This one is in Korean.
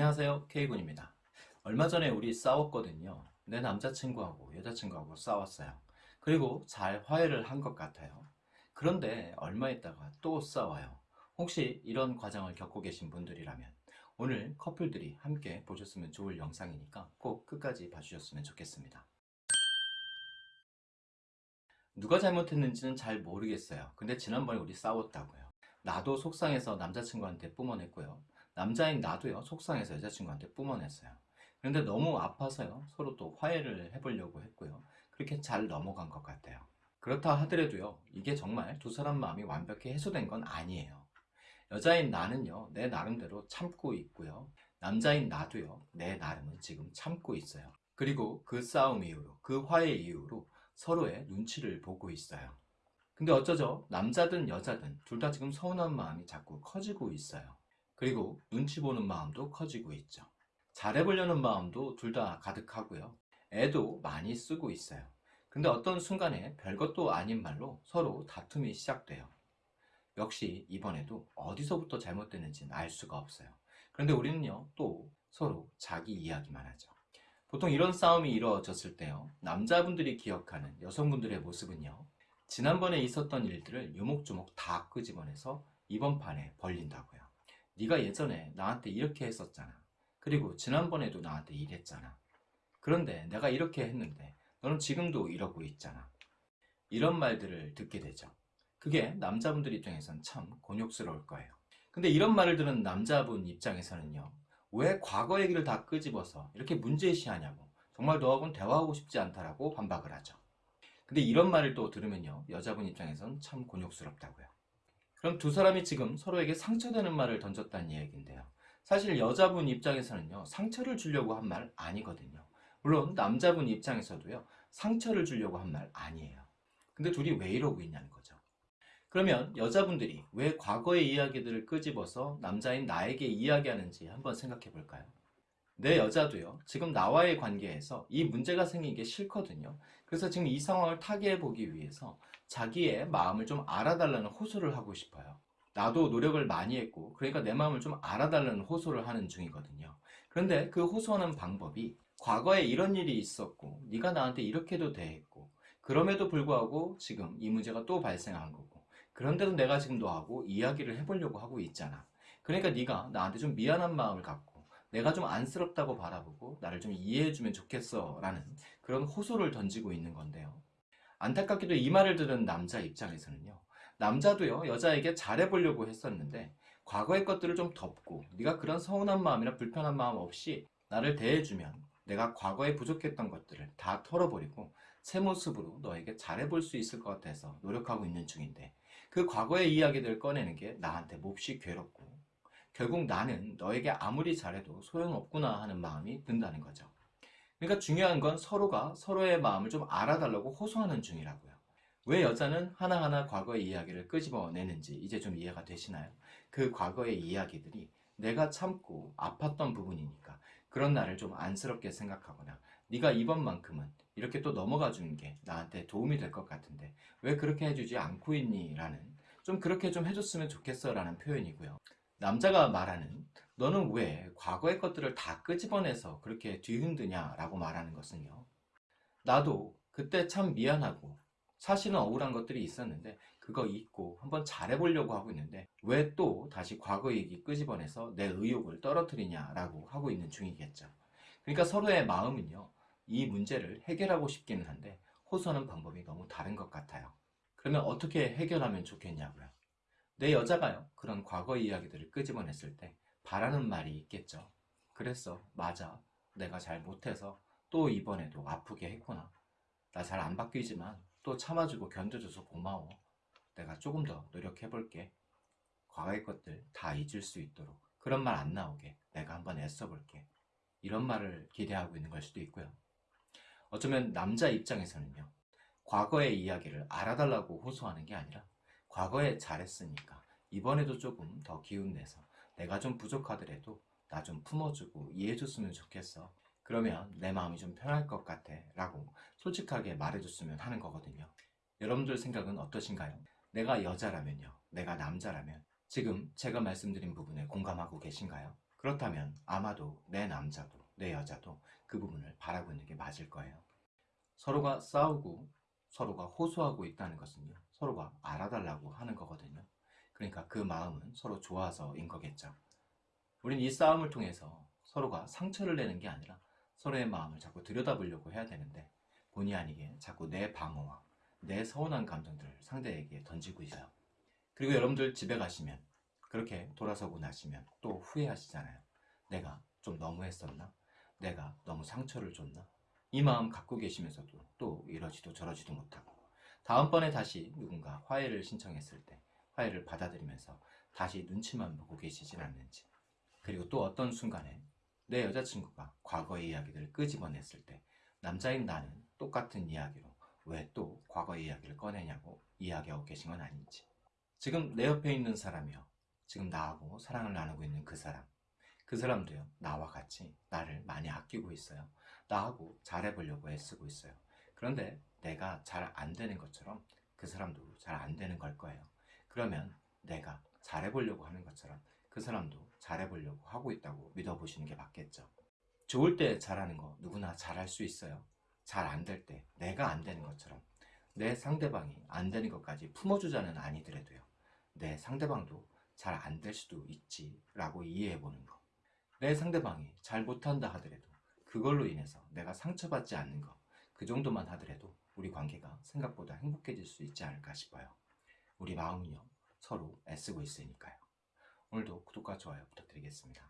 안녕하세요. K군입니다. 얼마 전에 우리 싸웠거든요. 내 남자친구하고 여자친구하고 싸웠어요. 그리고 잘 화해를 한 것 같아요. 그런데 얼마 있다가 또 싸워요. 혹시 이런 과정을 겪고 계신 분들이라면 오늘 커플들이 함께 보셨으면 좋을 영상이니까 꼭 끝까지 봐주셨으면 좋겠습니다. 누가 잘못했는지는 잘 모르겠어요. 근데 지난번에 우리 싸웠다고요. 나도 속상해서 남자친구한테 뿜어냈고요 남자인 나도요 속상해서 여자친구한테 뿜어냈어요. 그런데 너무 아파서요 서로 또 화해를 해보려고 했고요. 그렇게 잘 넘어간 것 같아요. 그렇다 하더라도요 이게 정말 두 사람 마음이 완벽히 해소된 건 아니에요. 여자인 나는요 내 나름대로 참고 있고요. 남자인 나도요 내 나름은 지금 참고 있어요. 그리고 그 싸움 이후로 그 화해 이후로 서로의 눈치를 보고 있어요. 근데 어쩌죠? 남자든 여자든 둘 다 지금 서운한 마음이 자꾸 커지고 있어요 그리고 눈치 보는 마음도 커지고 있죠. 잘해보려는 마음도 둘 다 가득하고요. 애도 많이 쓰고 있어요. 근데 어떤 순간에 별것도 아닌 말로 서로 다툼이 시작돼요. 역시 이번에도 어디서부터 잘못됐는지는 알 수가 없어요. 그런데 우리는요 또 서로 자기 이야기만 하죠. 보통 이런 싸움이 이루어졌을 때요 남자분들이 기억하는 여성분들의 모습은요 지난번에 있었던 일들을 요목조목 다 끄집어내서 이번 판에 벌린다고요 네가 예전에 나한테 이렇게 했었잖아. 그리고 지난번에도 나한테 이랬잖아. 그런데 내가 이렇게 했는데 너는 지금도 이러고 있잖아. 이런 말들을 듣게 되죠. 그게 남자분들 입장에선 참 곤욕스러울 거예요. 근데 이런 말을 들은 남자분 입장에서는요 왜 과거 얘기를 다 끄집어서 이렇게 문제시하냐고. 정말 너하고는 대화하고 싶지 않다라고 반박을 하죠. 근데 이런 말을 또 들으면요 여자분 입장에선 참 곤욕스럽다고요 그럼 두 사람이 지금 서로에게 상처되는 말을 던졌다는 이야기인데요. 사실 여자분 입장에서는요 상처를 주려고 한 말 아니거든요. 물론 남자분 입장에서도요 상처를 주려고 한 말 아니에요. 근데 둘이 왜 이러고 있냐는 거죠. 그러면 여자분들이 왜 과거의 이야기들을 끄집어서 남자인 나에게 이야기하는지 한번 생각해 볼까요 내 여자도요. 지금 나와의 관계에서 이 문제가 생긴 게 싫거든요. 그래서 지금 이 상황을 타개해 보기 위해서 자기의 마음을 좀 알아달라는 호소를 하고 싶어요. 나도 노력을 많이 했고 그러니까 내 마음을 좀 알아달라는 호소를 하는 중이거든요. 그런데 그 호소하는 방법이 과거에 이런 일이 있었고 네가 나한테 이렇게도 대했고 그럼에도 불구하고 지금 이 문제가 또 발생한 거고 그런데도 내가 지금 너하고 이야기를 해보려고 하고 있잖아. 그러니까 네가 나한테 좀 미안한 마음을 갖고 내가 좀 안쓰럽다고 바라보고 나를 좀 이해해주면 좋겠어 라는 그런 호소를 던지고 있는 건데요. 안타깝게도 이 말을 들은 남자 입장에서는요. 남자도요 여자에게 잘해보려고 했었는데 과거의 것들을 좀 덮고 네가 그런 서운한 마음이나 불편한 마음 없이 나를 대해주면 내가 과거에 부족했던 것들을 다 털어버리고 새 모습으로 너에게 잘해볼 수 있을 것 같아서 노력하고 있는 중인데 그 과거의 이야기들을 꺼내는 게 나한테 몹시 괴롭고 결국 나는 너에게 아무리 잘해도 소용없구나 하는 마음이 든다는 거죠 그러니까 중요한 건 서로가 서로의 마음을 좀 알아달라고 호소하는 중이라고요 왜 여자는 하나하나 과거의 이야기를 끄집어내는지 이제 좀 이해가 되시나요? 그 과거의 이야기들이 내가 참고 아팠던 부분이니까 그런 나를 좀 안쓰럽게 생각하거나 네가 이번만큼은 이렇게 또 넘어가 주는 게 나한테 도움이 될 것 같은데 왜 그렇게 해주지 않고 있니? 라는 좀 그렇게 좀 해줬으면 좋겠어 라는 표현이고요 남자가 말하는 너는 왜 과거의 것들을 다 끄집어내서 그렇게 뒤흔드냐 라고 말하는 것은요. 나도 그때 참 미안하고 사실은 억울한 것들이 있었는데 그거 잊고 한번 잘해보려고 하고 있는데 왜 또 다시 과거 얘기 끄집어내서 내 의욕을 떨어뜨리냐 라고 하고 있는 중이겠죠. 그러니까 서로의 마음은요 이 문제를 해결하고 싶기는 한데 호소하는 방법이 너무 다른 것 같아요. 그러면 어떻게 해결하면 좋겠냐고요 내 여자가요? 그런 과거 이야기들을 끄집어냈을 때 바라는 말이 있겠죠. 그랬어. 맞아. 내가 잘 못해서 또 이번에도 아프게 했구나. 나 잘 안 바뀌지만 또 참아주고 견뎌줘서 고마워. 내가 조금 더 노력해볼게. 과거의 것들 다 잊을 수 있도록 그런 말 안 나오게 내가 한번 애써볼게. 이런 말을 기대하고 있는 걸 수도 있고요. 어쩌면 남자 입장에서는요. 과거의 이야기를 알아달라고 호소하는 게 아니라 과거에 잘했으니까 이번에도 조금 더 기운내서 내가 좀 부족하더라도 나 좀 품어주고 이해해줬으면 좋겠어 그러면 내 마음이 좀 편할 것 같아 라고 솔직하게 말해줬으면 하는 거거든요 여러분들 생각은 어떠신가요? 내가 여자라면요 내가 남자라면 지금 제가 말씀드린 부분에 공감하고 계신가요? 그렇다면 아마도 내 남자도 내 여자도 그 부분을 바라고 있는 게 맞을 거예요. 서로가 싸우고 서로가 호소하고 있다는 것은요. 서로가 알아달라고 하는 거거든요. 그러니까 그 마음은 서로 좋아서인 거겠죠. 우린 이 싸움을 통해서 서로가 상처를 내는 게 아니라 서로의 마음을 자꾸 들여다보려고 해야 되는데 본의 아니게 자꾸 내 방어와 내 서운한 감정들을 상대에게 던지고 있어요. 그리고 여러분들 집에 가시면 그렇게 돌아서고 나시면 또 후회하시잖아요. 내가 좀 너무했었나? 내가 너무 상처를 줬나? 이 마음 갖고 계시면서도 또 이러지도 저러지도 못하고 다음번에 다시 누군가 화해를 신청했을 때 화해를 받아들이면서 다시 눈치만 보고 계시진 않는지 그리고 또 어떤 순간에 내 여자친구가 과거의 이야기들을 끄집어냈을 때 남자인 나는 똑같은 이야기로 왜 또 과거의 이야기를 꺼내냐고 이야기하고 계신 건 아닌지. 지금 내 옆에 있는 사람이요. 지금 나하고 사랑을 나누고 있는 그 사람 그 사람도요. 나와 같이 나를 많이 아끼고 있어요. 나하고 잘해보려고 애쓰고 있어요. 그런데 내가 잘 안 되는 것처럼 그 사람도 잘 안 되는 걸 거예요. 그러면 내가 잘해보려고 하는 것처럼 그 사람도 잘해보려고 하고 있다고 믿어보시는 게 맞겠죠. 좋을 때 잘하는 거 누구나 잘할 수 있어요. 잘 안 될 때 내가 안 되는 것처럼 내 상대방이 안 되는 것까지 품어주자는 아니더라도요. 내 상대방도 잘 안 될 수도 있지 라고 이해해보는 거 내 상대방이 잘 못한다 하더라도 그걸로 인해서 내가 상처받지 않는 거그 정도만 하더라도 우리 관계가 생각보다 행복해질 수 있지 않을까 싶어요. 우리 마음은요 서로 애쓰고 있으니까요. 오늘도 구독과 좋아요 부탁드리겠습니다